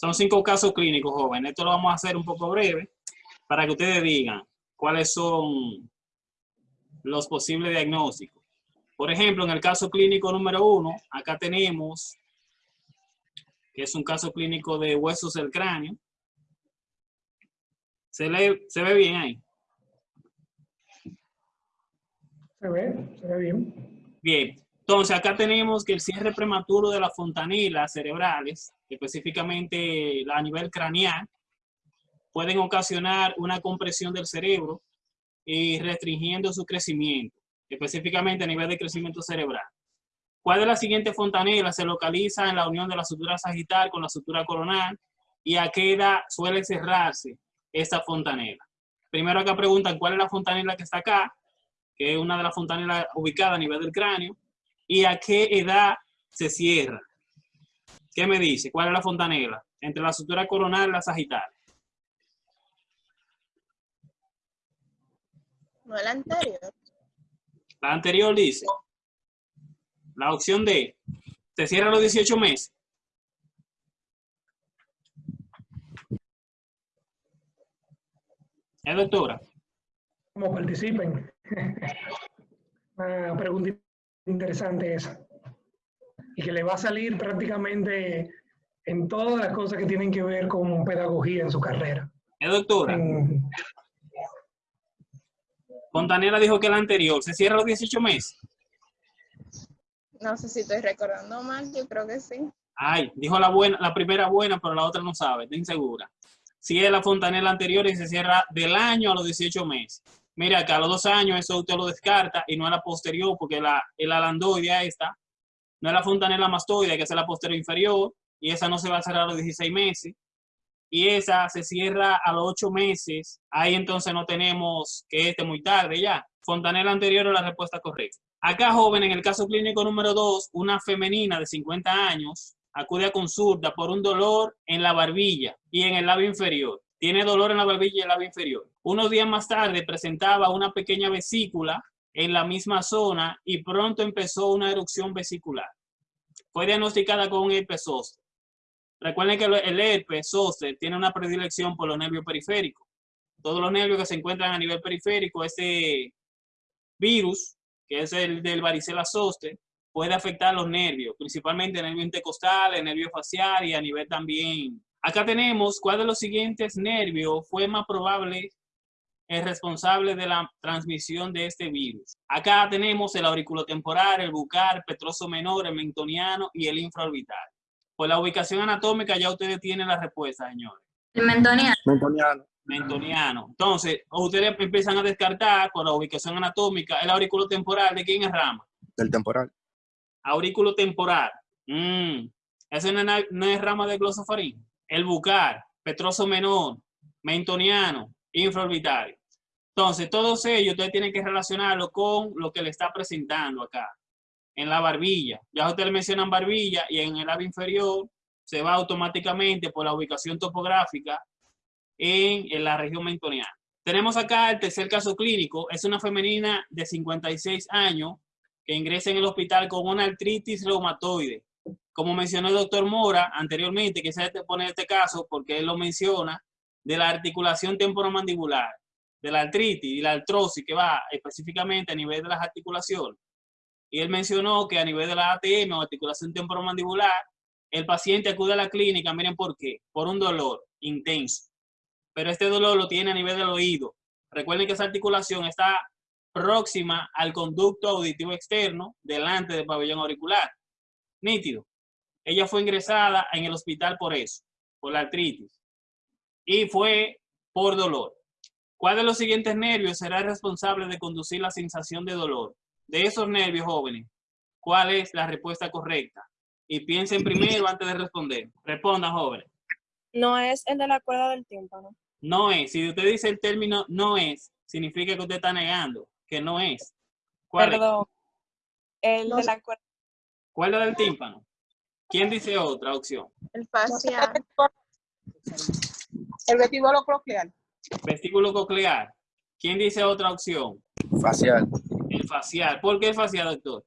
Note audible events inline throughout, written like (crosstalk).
Son cinco casos clínicos, jóvenes. Esto lo vamos a hacer un poco breve para que ustedes digan cuáles son los posibles diagnósticos. Por ejemplo, en el caso clínico número uno, acá tenemos que es un caso clínico de huesos del cráneo. ¿Se, ¿se ve bien ahí? Se ve, se ve bien. Bien. Entonces, acá tenemos que el cierre prematuro de las fontanilas cerebrales, específicamente a nivel craneal, pueden ocasionar una compresión del cerebro y restringiendo su crecimiento, específicamente a nivel de crecimiento cerebral. ¿Cuál de las siguientes fontanelas se localiza en la unión de la sutura sagital con la sutura coronal y a qué edad suele cerrarse esta fontanela? Primero acá preguntan cuál es la fontanela que está acá, que es una de las fontanelas ubicadas a nivel del cráneo, y a qué edad se cierra. ¿Qué me dice? ¿Cuál es la fontanela? Entre la sutura coronal y la sagital. No la anterior. La anterior dice. La opción D. Se cierra los 18 meses. ¿Es doctora? Como participen. Una (laughs) pregunta interesante esa. Y que le va a salir prácticamente en todas las cosas que tienen que ver con pedagogía en su carrera. ¿Es doctora? En- Fontanela dijo que la anterior. ¿Se cierra a los 18 meses? No sé si estoy recordando mal, yo creo que sí. Ay, dijo la buena, la primera buena, pero la otra no sabe, está insegura. Si es la fontanela anterior y se cierra del año a los 18 meses. Mira, acá a los dos años eso usted lo descarta y no es la posterior porque la, el alandoide esta, no es la fontanela mastoide, que es la posterior inferior, y esa no se va a cerrar a los 16 meses. Y esa se cierra a los 8 meses. Ahí entonces no tenemos que esté muy tarde ya. Fontanela anterior es la respuesta correcta. Acá, joven, en el caso clínico número 2, una femenina de 50 años acude a consulta por un dolor en la barbilla y en el labio inferior. Tiene dolor en la barbilla y el labio inferior. Unos días más tarde presentaba una pequeña vesícula en la misma zona y pronto empezó una erupción vesicular. Fue diagnosticada con herpes zóster. Recuerden que el herpes zóster tiene una predilección por los nervios periféricos. Todos los nervios que se encuentran a nivel periférico, este virus, que es el del varicela zoster, puede afectar los nervios, principalmente el nervio intercostal, el nervio facial y a nivel también. Acá tenemos cuál de los siguientes nervios fue más probable el responsable de la transmisión de este virus. Acá tenemos el auriculotemporal, el bucal, petroso menor, el mentoniano y el infraorbital. Por la ubicación anatómica ya ustedes tienen la respuesta, señores. El mentoniano. Mentoniano. Mentoniano. Entonces, ustedes empiezan a descartar por la ubicación anatómica el auriculotemporal. ¿De quién es rama? Del temporal. Aurículo temporal. Mm. Ese no es, no es rama de glosofarín. El bucal, petroso menor, mentoniano, infraorbitario. Entonces, todos ellos ustedes tienen que relacionarlo con lo que le está presentando acá. En la barbilla. Ya ustedes mencionan barbilla y en el labio inferior se va automáticamente por la ubicación topográfica en, la región mentoniana. Tenemos acá el tercer caso clínico. Es una femenina de 56 años que ingresa en el hospital con una artritis reumatoide. Como mencionó el doctor Mora anteriormente, que se pone este caso porque él lo menciona, de la articulación temporomandibular, de la artritis y la artrosis que va específicamente a nivel de las articulaciones. Y él mencionó que a nivel de la ATM o articulación temporomandibular, el paciente acude a la clínica, miren por qué, por un dolor intenso. Pero este dolor lo tiene a nivel del oído. Recuerden que esa articulación está próxima al conducto auditivo externo delante del pabellón auricular. Nítido. Ella fue ingresada en el hospital por eso, por la artritis. Y fue por dolor. ¿Cuál de los siguientes nervios será responsable de conducir la sensación de dolor? De esos nervios, jóvenes, ¿cuál es la respuesta correcta? Y piensen primero antes de responder. Respondan, jóvenes. No es el de la cuerda del tímpano. No es. Si usted dice el término no es, significa que usted está negando que no es. ¿Cuál es? Perdón. El No de sé. la cuerda. Cuerda del tímpano. ¿Quién dice otra opción? El facial. El vestíbulo coclear. Vestíbulo coclear. ¿Quién dice otra opción? Facial. El facial. ¿Por qué el facial, doctor?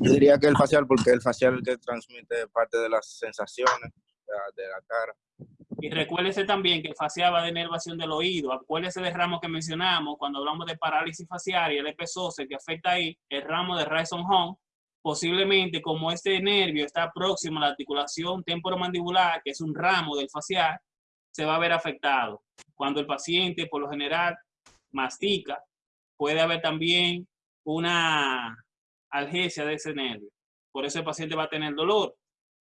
Yo diría que el facial, porque el facial es el que transmite parte de las sensaciones, de la, cara. Y recuérdese también que el facial va de inervación del oído. Acuérdese del ramo que mencionamos cuando hablamos de parálisis facial y el epesose que afecta ahí, el ramo de Rison Home. Posiblemente como este nervio está próximo a la articulación temporomandibular, que es un ramo del facial, se va a ver afectado. Cuando el paciente por lo general mastica, puede haber también una algesia de ese nervio. Por eso el paciente va a tener dolor.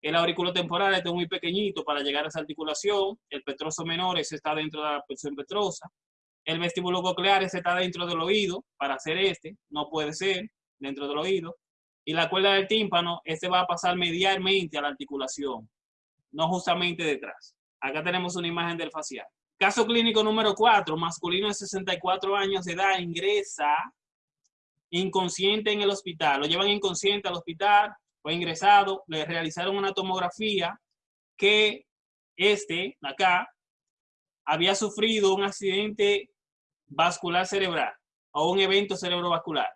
El auriculo temporal este es muy pequeñito para llegar a esa articulación. El petroso menor ese está dentro de la porción petrosa. El vestíbulo coclear ese está dentro del oído para hacer este. No puede ser dentro del oído. Y la cuerda del tímpano, este va a pasar medialmente a la articulación, no justamente detrás. Acá tenemos una imagen del facial. Caso clínico número 4, masculino de 64 años de edad, ingresa inconsciente en el hospital. Lo llevan inconsciente al hospital, fue ingresado, le realizaron una tomografía que este, acá, había sufrido un accidente vascular cerebral o un evento cerebrovascular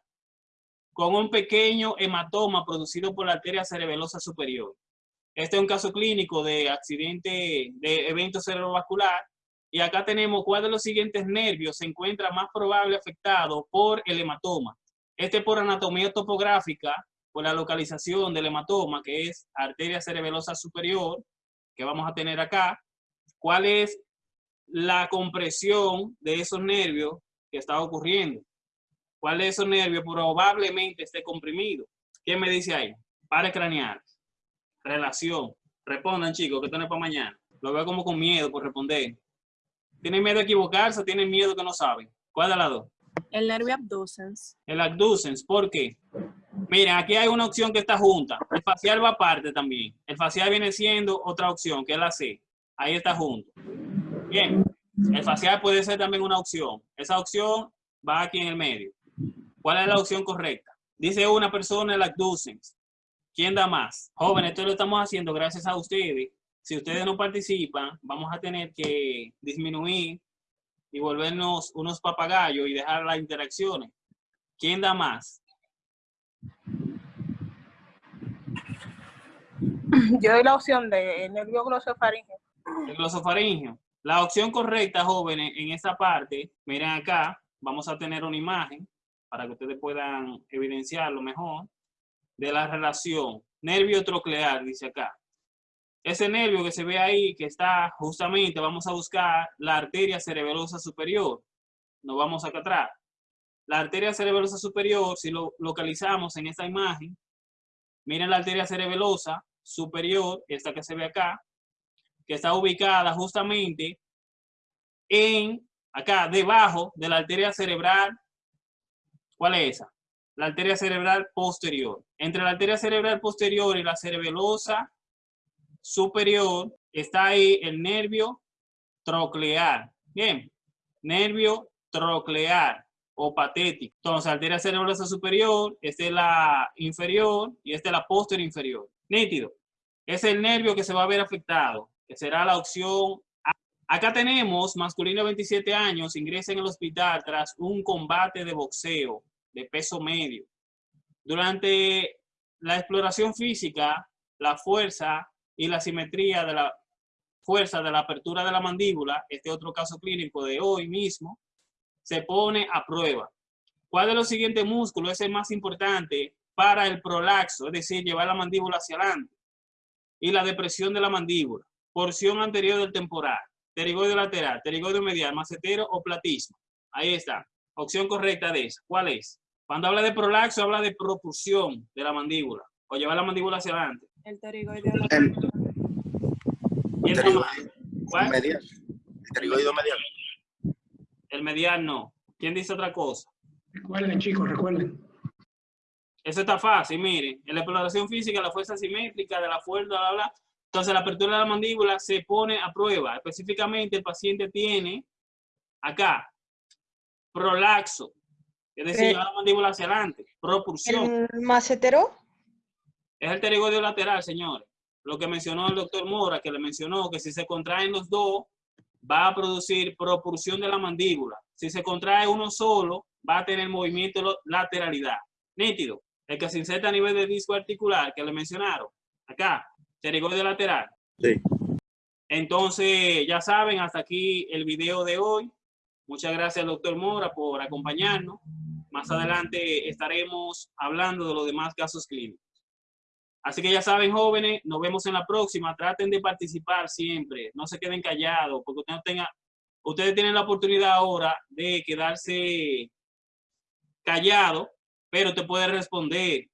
con un pequeño hematoma producido por la arteria cerebelosa superior. Este es un caso clínico de accidente de evento cerebrovascular y acá tenemos cuál de los siguientes nervios se encuentra más probable afectado por el hematoma. Este por anatomía topográfica, por la localización del hematoma, que es arteria cerebelosa superior, que vamos a tener acá. ¿Cuál es la compresión de esos nervios que está ocurriendo? ¿Cuál de esos nervios probablemente esté comprimido? ¿Qué me dice ahí? Pares craneales. Relación. Respondan, chicos, que esto no es para mañana. Lo veo como con miedo por responder. ¿Tienen miedo a equivocarse o tienen miedo que no saben? ¿Cuál de las dos? El nervio abducens. El abducens, ¿por qué? Miren, aquí hay una opción que está junta. El facial va aparte también. El facial viene siendo otra opción, que es la C. Ahí está junto. Bien. El facial puede ser también una opción. Esa opción va aquí en el medio. ¿Cuál es la opción correcta? Dice una persona el abducens. ¿Quién da más? Jóvenes, esto lo estamos haciendo gracias a ustedes. Si ustedes no participan, vamos a tener que disminuir y volvernos unos papagayos y dejar las interacciones. ¿Quién da más? (clears throat) Yo doy la opción de nervio glosofaringeo. El glosofaringeo. La opción correcta, jóvenes, en esta parte, miren acá, vamos a tener una imagen para que ustedes puedan evidenciarlo mejor, de la relación nervio troclear, dice acá. Ese nervio que se ve ahí, que está justamente, vamos a buscar la arteria cerebelosa superior. Nos vamos acá atrás. La arteria cerebelosa superior, si lo localizamos en esta imagen, miren la arteria cerebelosa superior, esta que se ve acá, que está ubicada justamente en, acá, debajo de la arteria cerebral. ¿Cuál es esa? La arteria cerebral posterior. Entre la arteria cerebral posterior y la cerebelosa superior está ahí el nervio troclear. Bien, nervio troclear o patético. Entonces, arteria cerebrosa superior, esta es la inferior y esta es la posterior inferior. Nítido. Es el nervio que se va a ver afectado, que será la opción. Acá tenemos masculino de 27 años, ingresa en el hospital tras un combate de boxeo de peso medio. Durante la exploración física, la fuerza y la simetría de la fuerza de la apertura de la mandíbula, este otro caso clínico de hoy mismo, se pone a prueba. ¿Cuál de los siguientes músculos es el más importante para el prolaxo, es decir, llevar la mandíbula hacia adelante? Y la depresión de la mandíbula, porción anterior del temporal, pterigoide lateral, pterigoide medial, macetero o platismo. Ahí está. Opción correcta de esa. ¿Cuál es? Cuando habla de prolaxo, habla de propulsión de la mandíbula o llevar la mandíbula hacia adelante. El pterigoide El, ¿Quién está pterigoide mal? ¿Cuál? medial. El pterigoido medial. El medial no. ¿Quién dice otra cosa? Recuerden, chicos, recuerden. Eso está fácil, miren. En la exploración física, la fuerza simétrica de la fuerza, bla, bla, bla. Entonces, la apertura de la mandíbula se pone a prueba. Específicamente, el paciente tiene acá prolaxo, es decir, la mandíbula hacia adelante. Propulsión. ¿El macetero? Es el pterigoide lateral, señores. Lo que mencionó el doctor Mora, que le mencionó que si se contraen los dos, va a producir propulsión de la mandíbula. Si se contrae uno solo, va a tener movimiento lateralidad. Nítido. El que se inserta a nivel de disco articular, que le mencionaron. Acá, pterigoide lateral. Sí. Entonces, ya saben, hasta aquí el video de hoy. Muchas gracias, doctor Mora, por acompañarnos. Más adelante estaremos hablando de los demás casos clínicos. Así que ya saben, jóvenes, nos vemos en la próxima. Traten de participar siempre. No se queden callados, porque ustedes, tengan, ustedes tienen la oportunidad ahora de quedarse callado, pero te puede responder.